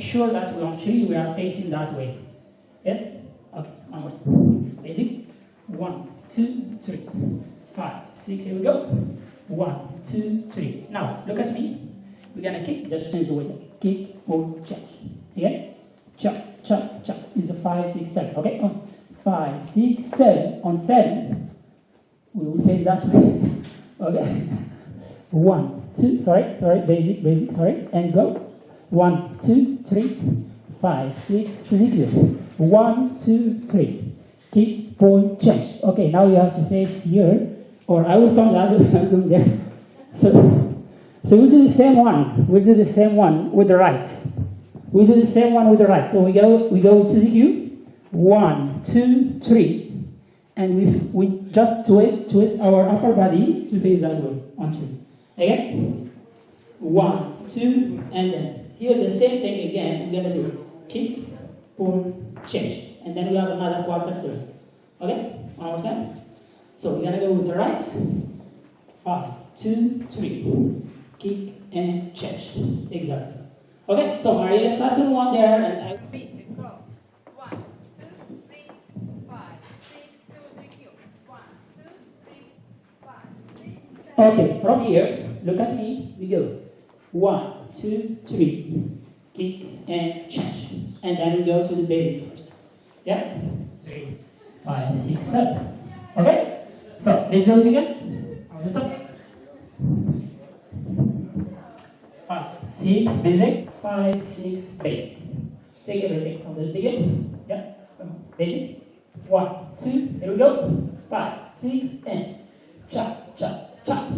make sure that we three we are facing that way. Yes? Okay, one more. Basic. One, two, three, five, six. Here we go. One, two, three. Now look at me. We're gonna kick. Just change the weight. Kick or change. Okay? Chop, chop, chop. Is a five, six, seven. Okay? On five, six, seven. On seven, we will face that way. Okay? One, two, sorry, sorry, basic, basic, sorry, and go. One, two, three, five, six, zero. One, two, three. Keep, pull, change. Okay, now you have to face here, or I will come the other there. So, so we do the same one. We do the same one with the right. We do the same one with the right. So we go, we go Suzuki. One, two, three, and we we just twist, twist our upper body to face that way. One, two. Again. One, two, and then here the same thing again. We're gonna do kick, pull, change, and then we have another quarter turn. Okay, time. So we're gonna go with the right. Five, two, three. Kick and change. Exactly. Okay, so Maria started one there, and I. Basic, go. One, two, three, five, six, seven, eight, one, two, three, five, six, seven. Okay, from here, look at me. We go. One, two, three. Kick and change. And then we go to the baby first. Yeah? Three, five, six, seven. Okay? So, let's do it again. Let's up. Five, six, basic. Five, six, basic. Take everything from the beginning. Yeah? Basic. One, two, here we go. Five, six, and chop, chop.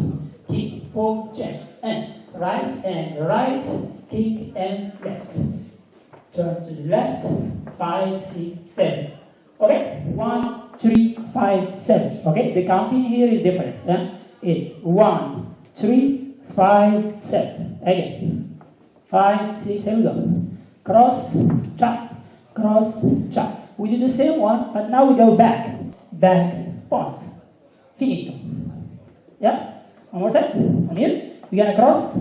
Kick, pull, change. And right and right, kick and left. Turn to the left. Five, six, seven. Okay? One, three, five, seven. Okay? The counting here is different. Yeah? It's one, three, five, seven. Again. Five, six, here we go. Cross, chop, cross, chop. We do the same one, but now we go back. Back, point. Finito. Yeah? One more time. On here. We're gonna cross,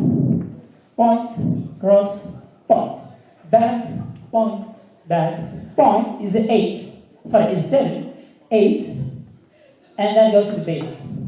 point, cross, point. Back, point, back. Point is eight. Sorry, is seven, eight, and then go to the base.